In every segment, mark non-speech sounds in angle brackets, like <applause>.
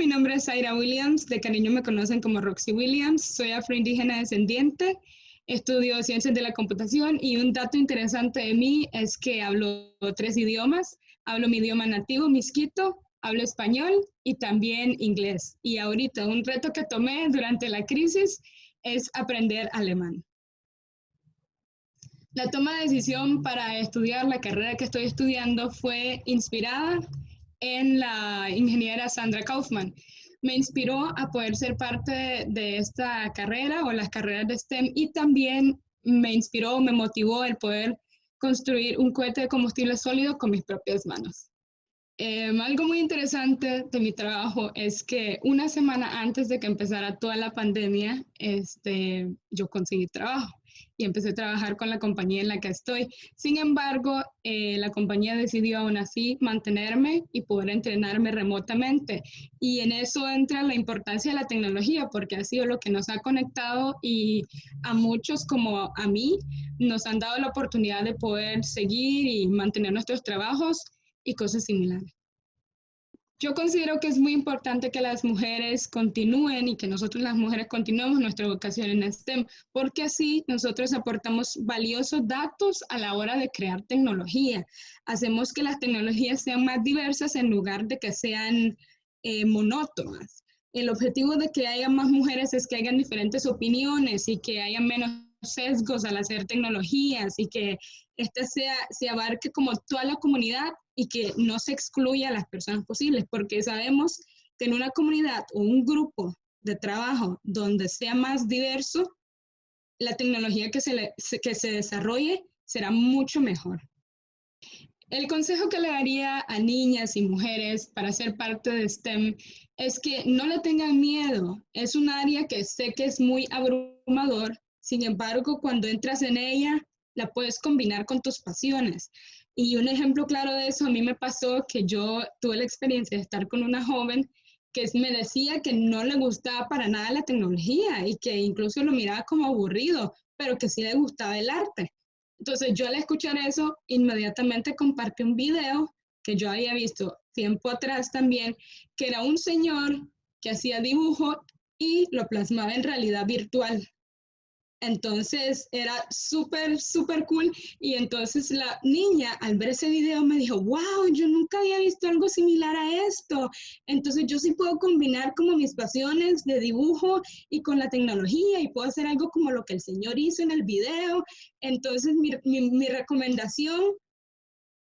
es Zaira Williams, de cariño me conocen como Roxy Williams, soy afroindígena descendiente, estudio ciencias de la computación y un dato interesante de mí es que hablo tres idiomas, hablo mi idioma nativo, misquito, hablo español y también inglés. Y ahorita un reto que tomé durante la crisis es aprender alemán. La toma de decisión para estudiar la carrera que estoy estudiando fue inspirada en la ingeniera Sandra Kaufman. Me inspiró a poder ser parte de esta carrera o las carreras de STEM y también me inspiró, me motivó el poder construir un cohete de combustible sólido con mis propias manos. Em, algo muy interesante de mi trabajo es que una semana antes de que empezara toda la pandemia, este, yo conseguí trabajo y empecé a trabajar con la compañía en la que estoy. Sin embargo, eh, la compañía decidió aún así mantenerme y poder entrenarme remotamente. Y en eso entra la importancia de la tecnología, porque ha sido lo que nos ha conectado y a muchos como a mí nos han dado la oportunidad de poder seguir y mantener nuestros trabajos y cosas similares. Yo considero que es muy importante que las mujeres continúen y que nosotros las mujeres continuemos nuestra vocación en STEM, porque así nosotros aportamos valiosos datos a la hora de crear tecnología. Hacemos que las tecnologías sean más diversas en lugar de que sean eh, monótonas. El objetivo de que haya más mujeres es que hayan diferentes opiniones y que haya menos sesgos al hacer tecnologías y que esta sea, se abarque como toda la comunidad y que no se excluya a las personas posibles, porque sabemos que en una comunidad o un grupo de trabajo donde sea más diverso, la tecnología que se, que se desarrolle será mucho mejor. El consejo que le daría a niñas y mujeres para ser parte de STEM es que no le tengan miedo. Es un área que sé que es muy abrumador, sin embargo, cuando entras en ella, la puedes combinar con tus pasiones. Y un ejemplo claro de eso, a mí me pasó que yo tuve la experiencia de estar con una joven que me decía que no le gustaba para nada la tecnología y que incluso lo miraba como aburrido, pero que sí le gustaba el arte. Entonces yo al escuchar eso, inmediatamente compartí un video que yo había visto tiempo atrás también, que era un señor que hacía dibujo y lo plasmaba en realidad virtual. Entonces era súper, súper cool. Y entonces la niña al ver ese video me dijo, wow, yo nunca había visto algo similar a esto. Entonces yo sí puedo combinar como mis pasiones de dibujo y con la tecnología y puedo hacer algo como lo que el señor hizo en el video. Entonces mi, mi recomendación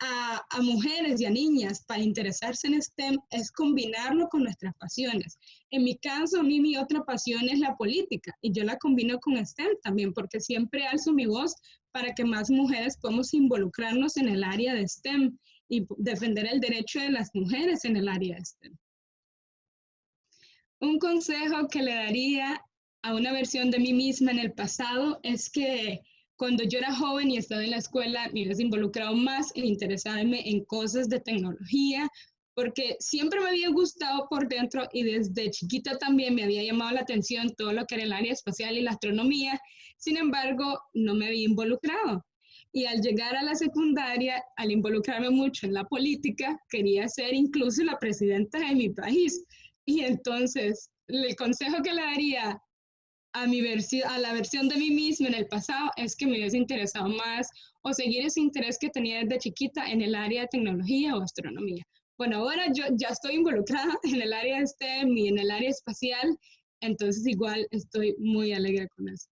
a, mujeres y a niñas para interesarse en STEM es combinarlo con nuestras pasiones. En mi caso, mí mi otra pasión es la política y yo la combino con STEM también porque siempre alzo mi voz para que más mujeres podamos involucrarnos en el área de STEM y defender el derecho de las mujeres en el área de STEM. Un consejo que le daría a una versión de mí misma en el pasado es que cuando yo era joven y estaba en la escuela, me hubiese involucrado más en interesarme en cosas de tecnología, porque siempre me había gustado por dentro y desde chiquita también me había llamado la atención todo lo que era el área espacial y la astronomía. Sin embargo, no me había involucrado. Y al llegar a la secundaria, al involucrarme mucho en la política, quería ser incluso la presidenta de mi país. Y entonces, el consejo que le daría a, mi a la versión de mí misma en el pasado es que me hubiese interesado más o seguir ese interés que tenía desde chiquita en el área de tecnología o astronomía. Bueno, ahora yo ya estoy involucrada <laughs> en el área de STEM y en el área espacial, entonces igual estoy muy alegre con eso.